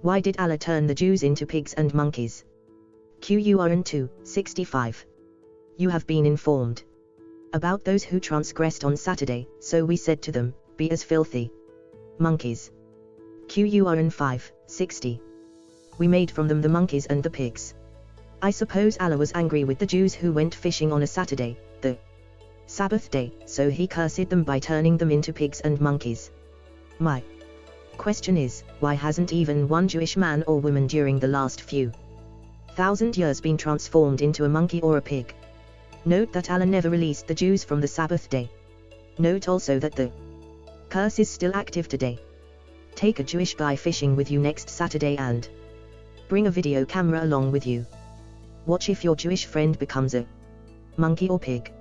Why did Allah turn the Jews into pigs and monkeys? Qur'an 2, 65. You have been informed about those who transgressed on Saturday, so we said to them, Be as filthy monkeys. Qur'an 5, 60. We made from them the monkeys and the pigs. I suppose Allah was angry with the Jews who went fishing on a Saturday, the Sabbath day, so he cursed them by turning them into pigs and monkeys. My question is, why hasn't even one Jewish man or woman during the last few thousand years been transformed into a monkey or a pig? Note that Allah never released the Jews from the Sabbath day. Note also that the curse is still active today. Take a Jewish guy fishing with you next Saturday and bring a video camera along with you. Watch if your Jewish friend becomes a monkey or pig.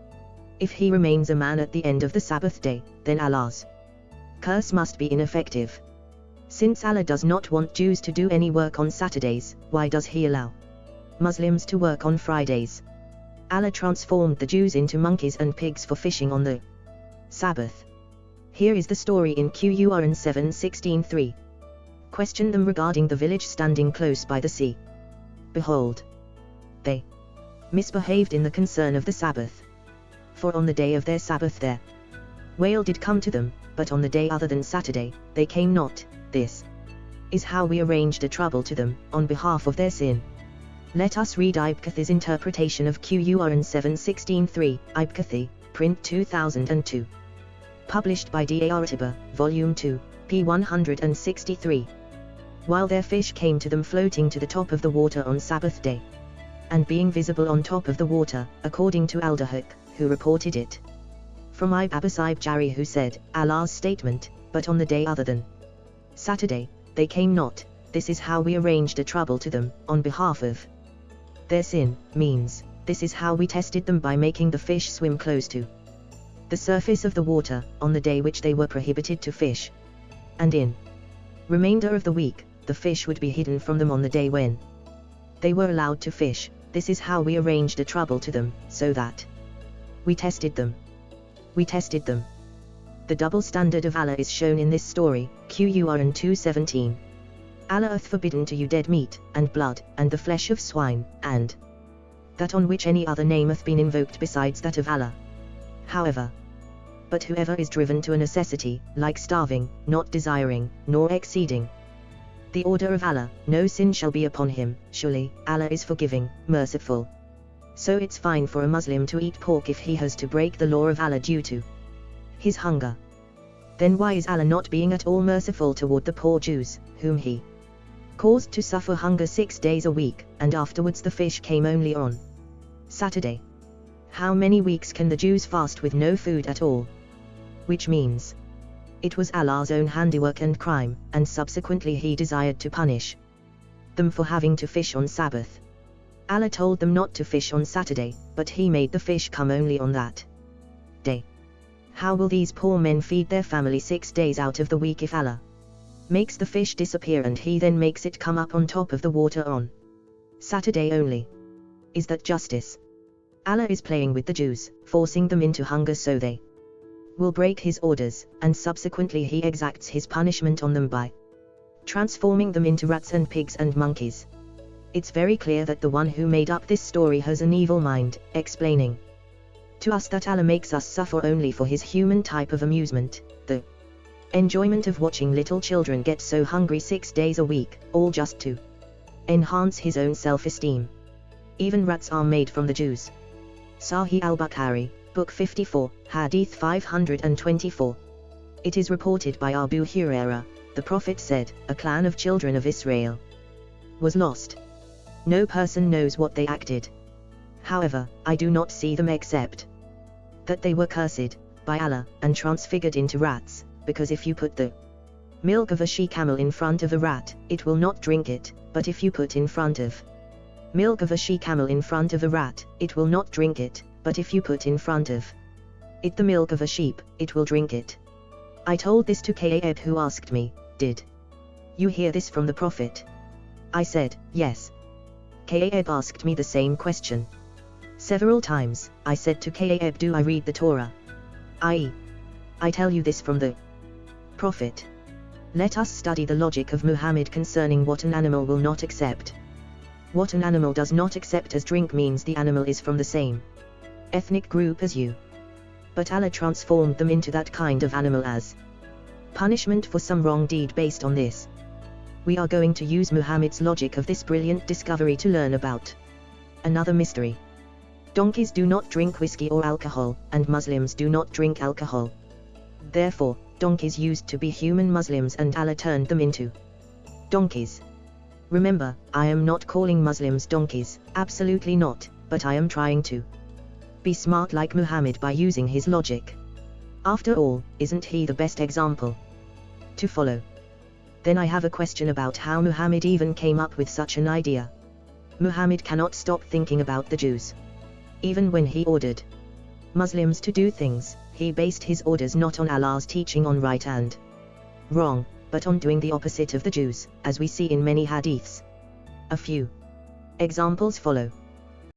If he remains a man at the end of the Sabbath day, then Allah's curse must be ineffective. Since Allah does not want Jews to do any work on Saturdays, why does He allow Muslims to work on Fridays? Allah transformed the Jews into monkeys and pigs for fishing on the Sabbath. Here is the story in Qur'an 7:16-3. Question them regarding the village standing close by the sea. Behold, they misbehaved in the concern of the Sabbath. For on the day of their Sabbath their whale did come to them, but on the day other than Saturday, they came not, this is how we arranged a trouble to them, on behalf of their sin. Let us read Ibn interpretation of Qur'an 7.16.3, Ibn print 2002. Published by Dar Tiba, Volume 2, p. 163. While their fish came to them floating to the top of the water on Sabbath day, and being visible on top of the water, according to Al-Dahak, who reported it. From Ibn Abbas Ibn Jarir who said, Allah's statement, but on the day other than Saturday, they came not, this is how we arranged a trouble to them, on behalf of their sin, means, this is how we tested them by making the fish swim close to the surface of the water, on the day which they were prohibited to fish. And in remainder of the week, the fish would be hidden from them on the day when they were allowed to fish, this is how we arranged a trouble to them, so that we tested them. We tested them. The double standard of Allah is shown in this story, Qur'an 2.17. Allah hath forbidden to you dead meat, and blood, and the flesh of swine, and that on which any other name hath been invoked besides that of Allah. However, but whoever is driven to a necessity, like starving, not desiring, nor exceeding the order of Allah, no sin shall be upon him, surely, Allah is forgiving, merciful. So it's fine for a Muslim to eat pork if he has to break the law of Allah due to his hunger. Then why is Allah not being at all merciful toward the poor Jews, whom he caused to suffer hunger six days a week, and afterwards the fish came only on Saturday? How many weeks can the Jews fast with no food at all? Which means, it was Allah's own handiwork and crime, and subsequently he desired to punish them for having to fish on Sabbath. Allah told them not to fish on Saturday, but he made the fish come only on that. How will these poor men feed their family six days out of the week if Allah makes the fish disappear and he then makes it come up on top of the water on Saturday only? Is that justice? Allah is playing with the Jews, forcing them into hunger so they will break his orders, and subsequently he exacts his punishment on them by transforming them into rats and pigs and monkeys. It's very clear that the one who made up this story has an evil mind, explaining to us that Allah makes us suffer only for his human type of amusement, the enjoyment of watching little children get so hungry six days a week, all just to enhance his own self-esteem. Even rats are made from the Jews. Sahih al-Bukhari, Book 54, Hadith 524. It is reported by Abu Huraira, the Prophet said, a clan of children of Israel was lost. No person knows what they acted, However, I do not see them except that they were cursed by Allah and transfigured into rats, because if you put the milk of a she-camel in front of a rat, it will not drink it, but if you put in front of milk of a she-camel in front of a rat, it will not drink it, but if you put in front of it the milk of a sheep, it will drink it. I told this to Ka'ab who asked me, did you hear this from the Prophet? I said, yes. Ka'ab asked me the same question. Several times, I said to Ka'ab do I read the Torah? I.e. I tell you this from the Prophet. Let us study the logic of Muhammad concerning what an animal will not accept. What an animal does not accept as drink means the animal is from the same ethnic group as you. But Allah transformed them into that kind of animal as punishment for some wrong deed based on this. We are going to use Muhammad's logic of this brilliant discovery to learn about another mystery. Donkeys do not drink whiskey or alcohol, and Muslims do not drink alcohol. Therefore, donkeys used to be human Muslims and Allah turned them into donkeys. Remember, I am not calling Muslims donkeys, absolutely not, but I am trying to be smart like Muhammad by using his logic. After all, isn't he the best example to follow? Then I have a question about how Muhammad even came up with such an idea. Muhammad cannot stop thinking about the Jews. Even when he ordered Muslims to do things, he based his orders not on Allah's teaching on right and wrong, but on doing the opposite of the Jews, as we see in many hadiths. A few examples follow.